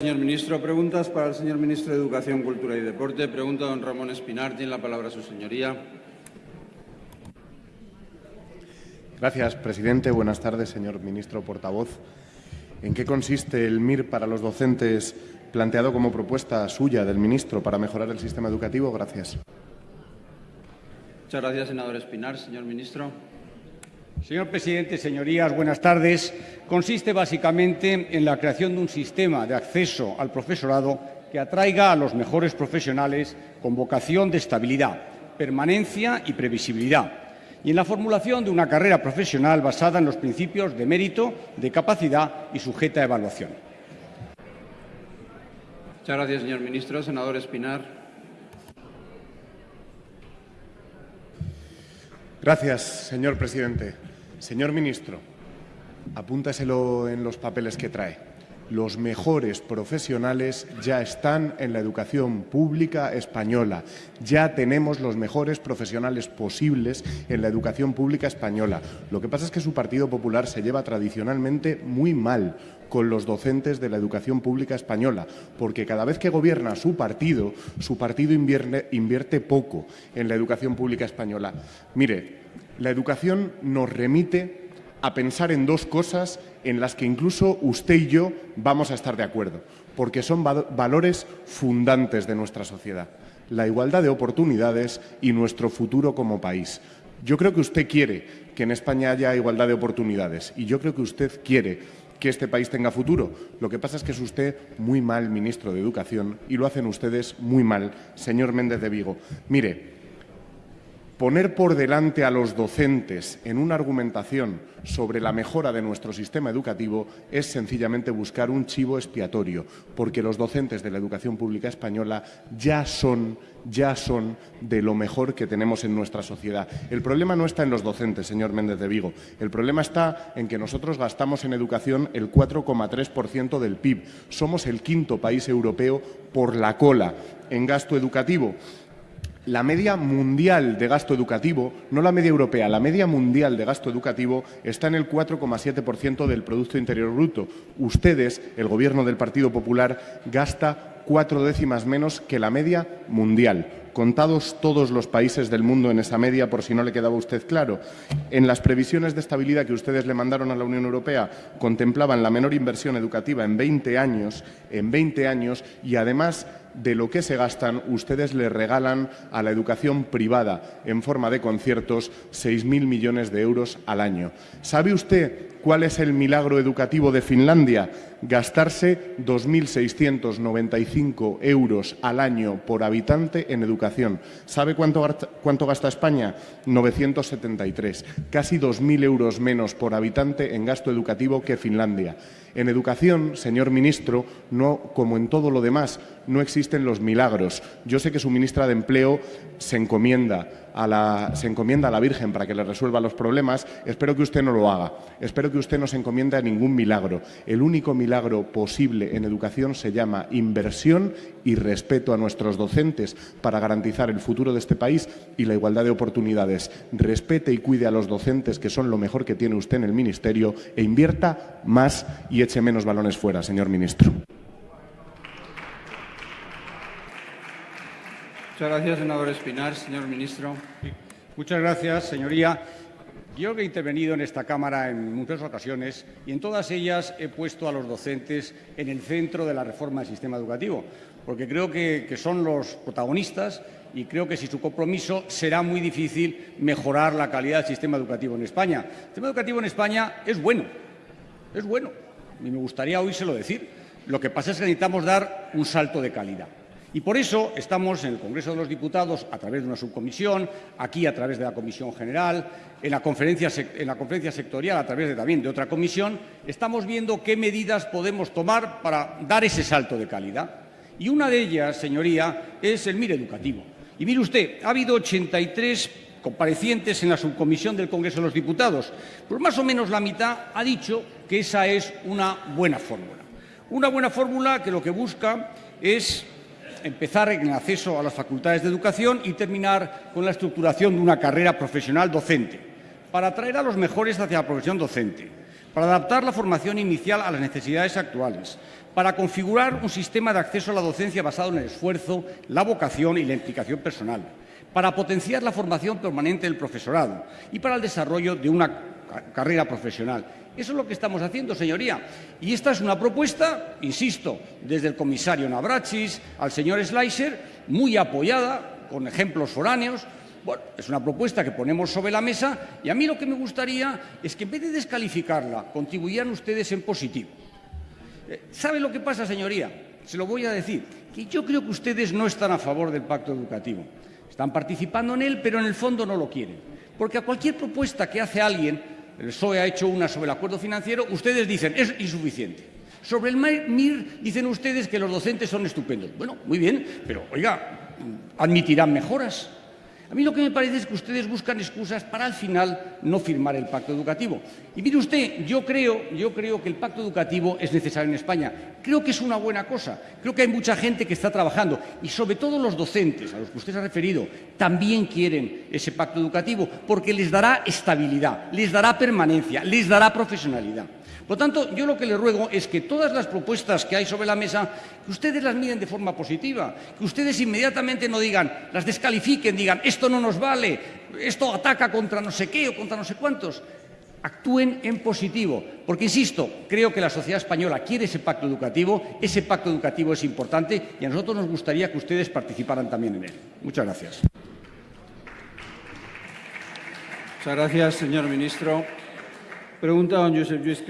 Señor ministro, preguntas para el señor ministro de Educación, Cultura y Deporte. Pregunta don Ramón Espinar. Tiene la palabra su señoría. Gracias, presidente. Buenas tardes, señor ministro portavoz. ¿En qué consiste el MIR para los docentes planteado como propuesta suya del ministro para mejorar el sistema educativo? Gracias. Muchas gracias, senador Espinar. Señor ministro. Señor presidente, señorías, buenas tardes. Consiste básicamente en la creación de un sistema de acceso al profesorado que atraiga a los mejores profesionales con vocación de estabilidad, permanencia y previsibilidad, y en la formulación de una carrera profesional basada en los principios de mérito, de capacidad y sujeta a evaluación. Muchas gracias, señor ministro. Senador Espinar. Gracias, señor presidente. Señor ministro, apúntaselo en los papeles que trae. Los mejores profesionales ya están en la educación pública española. Ya tenemos los mejores profesionales posibles en la educación pública española. Lo que pasa es que su Partido Popular se lleva tradicionalmente muy mal con los docentes de la educación pública española, porque cada vez que gobierna su partido, su partido invierte, poco en la educación pública española. Mire, la educación nos remite a pensar en dos cosas en las que incluso usted y yo vamos a estar de acuerdo, porque son valores fundantes de nuestra sociedad, la igualdad de oportunidades y nuestro futuro como país. Yo creo que usted quiere que en España haya igualdad de oportunidades y yo creo que usted quiere que este país tenga futuro. Lo que pasa es que es usted muy mal ministro de Educación y lo hacen ustedes muy mal, señor Méndez de Vigo. Mire, Poner por delante a los docentes en una argumentación sobre la mejora de nuestro sistema educativo es sencillamente buscar un chivo expiatorio, porque los docentes de la educación pública española ya son, ya son de lo mejor que tenemos en nuestra sociedad. El problema no está en los docentes, señor Méndez de Vigo. El problema está en que nosotros gastamos en educación el 4,3% del PIB. Somos el quinto país europeo por la cola en gasto educativo la media mundial de gasto educativo, no la media europea, la media mundial de gasto educativo está en el 4,7% del Producto Interior Bruto. Ustedes, el Gobierno del Partido Popular, gasta cuatro décimas menos que la media mundial contados todos los países del mundo en esa media, por si no le quedaba usted claro. En las previsiones de estabilidad que ustedes le mandaron a la Unión Europea contemplaban la menor inversión educativa en 20 años, en 20 años y además de lo que se gastan, ustedes le regalan a la educación privada en forma de conciertos 6.000 millones de euros al año. ¿Sabe usted cuál es el milagro educativo de Finlandia? Gastarse 2.695 euros al año por habitante en educación. ¿Sabe cuánto, gasta España? 973. Casi 2.000 euros menos por habitante en gasto educativo que Finlandia. En educación, señor ministro, no, como en todo lo demás, no existen los milagros. Yo sé que su ministra de Empleo se encomienda la, se encomienda a la Virgen para que le resuelva los problemas. Espero que usted no lo haga. Espero que usted no se encomiende a ningún milagro. El único milagro posible en educación se llama inversión y respeto a nuestros docentes para garantizar el futuro de este país y la igualdad de oportunidades. Respete y cuide a los docentes, que son lo mejor que tiene usted en el Ministerio, e invierta más y eche menos balones fuera, señor ministro. Muchas gracias, senador Espinar. Señor ministro. Muchas gracias, señoría. Yo he intervenido en esta Cámara en muchas ocasiones y en todas ellas he puesto a los docentes en el centro de la reforma del sistema educativo, porque creo que, son los protagonistas y creo que sin su compromiso será muy difícil mejorar la calidad del sistema educativo en España. El sistema educativo en España es bueno, es bueno, y me gustaría oírselo decir. Lo que pasa es que necesitamos dar un salto de calidad. Y por eso estamos en el Congreso de los Diputados, a través de una subcomisión, aquí a través de la Comisión General, en la conferencia, en la conferencia sectorial, a través de, también de otra comisión, estamos viendo qué medidas podemos tomar para dar ese salto de calidad. Y una de ellas, señoría, es el MIR educativo. Y mire usted, ha habido 83 comparecientes en la subcomisión del Congreso de los Diputados. Pues más o menos la mitad ha dicho que esa es una buena fórmula. Una buena fórmula que lo que busca es empezar en el acceso a las facultades de educación y terminar con la estructuración de una carrera profesional docente, para atraer a los mejores hacia la profesión docente, para adaptar la formación inicial a las necesidades actuales, para configurar un sistema de acceso a la docencia basado en el esfuerzo, la vocación y la implicación personal, para potenciar la formación permanente del profesorado y para el desarrollo de una carrera profesional. Eso es lo que estamos haciendo, señoría. Y esta es una propuesta, insisto, desde el comisario Navrachis al señor Schleicher, muy apoyada, con ejemplos foráneos. Bueno, es una propuesta que ponemos sobre la mesa y a mí lo que me gustaría es que en vez de descalificarla, contribuyeran ustedes en positivo. Eh, ¿Sabe lo que pasa, señoría? Se lo voy a decir, que yo creo que ustedes no están a favor del pacto educativo. Están participando en él, pero en el fondo no lo quieren. Porque a cualquier propuesta que hace alguien, el PSOE ha hecho una sobre el acuerdo financiero, ustedes dicen, es insuficiente. Sobre el MIR dicen ustedes que los docentes son estupendos. Bueno, muy bien, pero oiga, admitirán mejoras. A mí lo que me parece es que ustedes buscan excusas para al final no firmar el pacto educativo. Y mire usted, yo creo, yo creo que el pacto educativo es necesario en España. Creo que es una buena cosa. Creo que hay mucha gente que está trabajando y sobre todo los docentes, a los que usted se ha referido, también quieren ese pacto educativo porque les dará estabilidad, les dará permanencia, les dará profesionalidad. Por lo tanto, yo lo que le ruego es que todas las propuestas que hay sobre la mesa, que ustedes las miren de forma positiva, que ustedes inmediatamente no digan, las descalifiquen, digan, esto no nos vale, esto ataca contra no sé qué o contra no sé cuántos. Actúen en positivo, porque, insisto, creo que la sociedad española quiere ese pacto educativo, ese pacto educativo es importante y a nosotros nos gustaría que ustedes participaran también en él. Muchas gracias. Muchas gracias, señor ministro. Pregunta don Josep Lluís.